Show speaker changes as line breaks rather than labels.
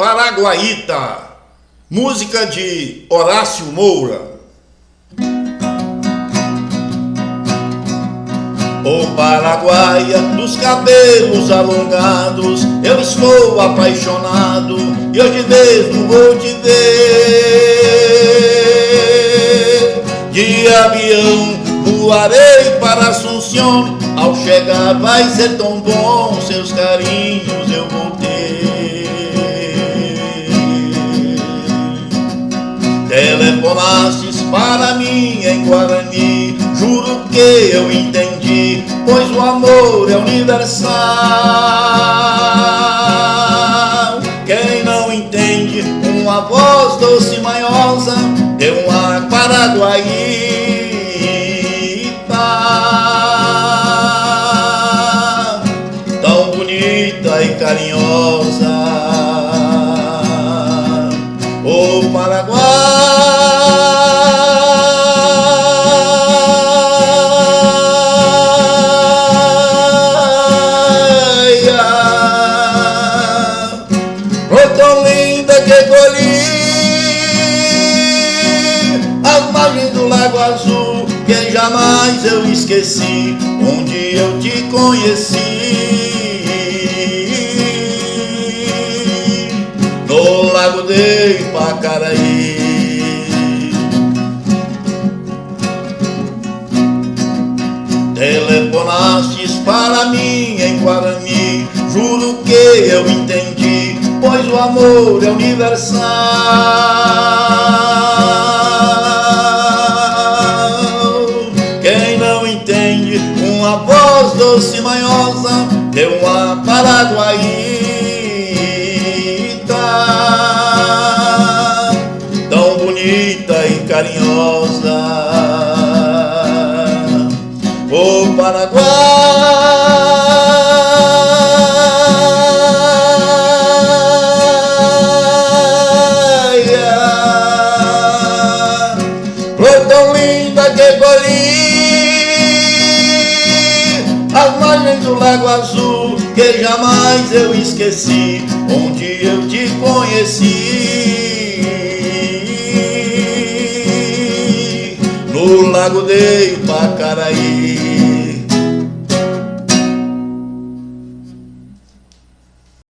Paraguaíta, música de Horácio Moura. O Paraguaia dos cabelos alongados, eu estou apaixonado e hoje mesmo vou te ver. De avião voarei para Assunção, ao chegar vai ser tão bom, seus carinhos eu vou Telefonastes para mim em Guarani. Juro que eu entendi Pois o amor é universal. Quem não entende Uma voz doce e manhosa Deu uma Paraguaíta Tão bonita e carinhosa. O Paraguai azul que jamais eu esqueci onde eu te conheci. No lago de Ipacaraí. Telefonastes para mim em Guarani Juro que eu entendi Pois o amor é universal uma voz doce e manhosa deu uma paraguaíta tão bonita e carinhosa. O Paraguai margens do Lago Azul que jamais eu esqueci, onde eu te conheci, no Lago de Ipacaraí.